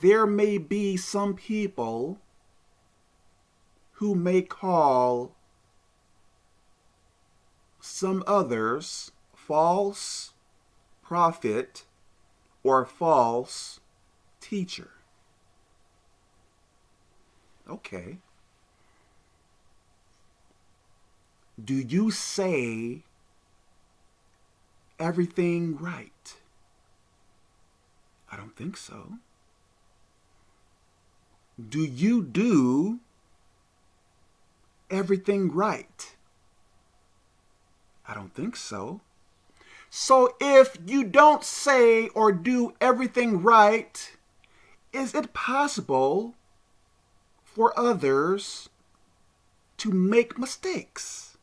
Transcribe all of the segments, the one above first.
there may be some people who may call some others false prophet or false teacher. Okay. Do you say everything right? I don't think so. Do you do everything right? I don't think so. So if you don't say or do everything right, is it possible for others to make mistakes?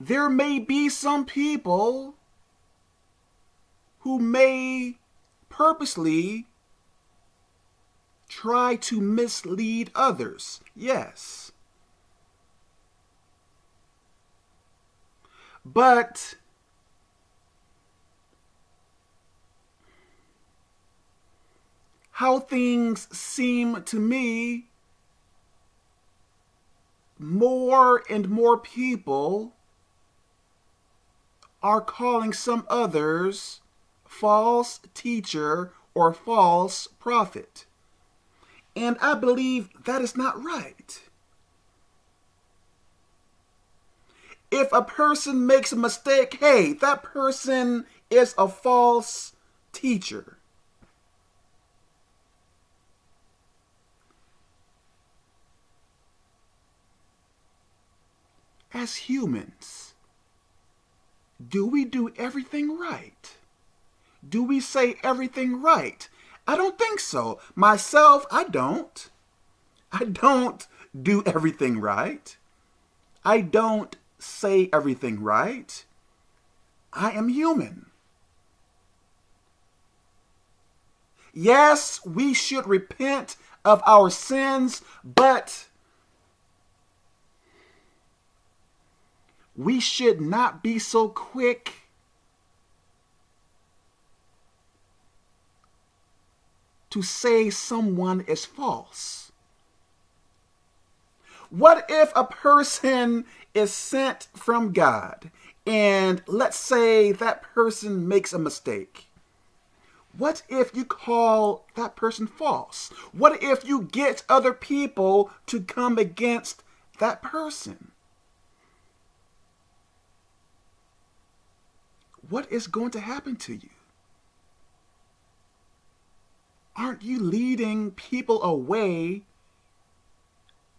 There may be some people who may purposely try to mislead others. Yes. But how things seem to me, more and more people are calling some others false teacher or false prophet. And I believe that is not right. If a person makes a mistake, hey, that person is a false teacher. As humans, do we do everything right? Do we say everything right? I don't think so. Myself, I don't. I don't do everything right. I don't say everything right. I am human. Yes, we should repent of our sins, but we should not be so quick to say someone is false. What if a person is sent from God and let's say that person makes a mistake? What if you call that person false? What if you get other people to come against that person? What is going to happen to you? Aren't you leading people away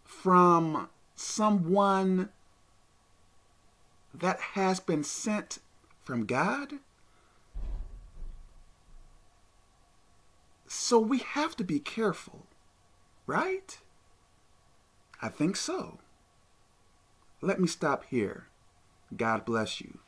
from someone that has been sent from God? So we have to be careful, right? I think so. Let me stop here. God bless you.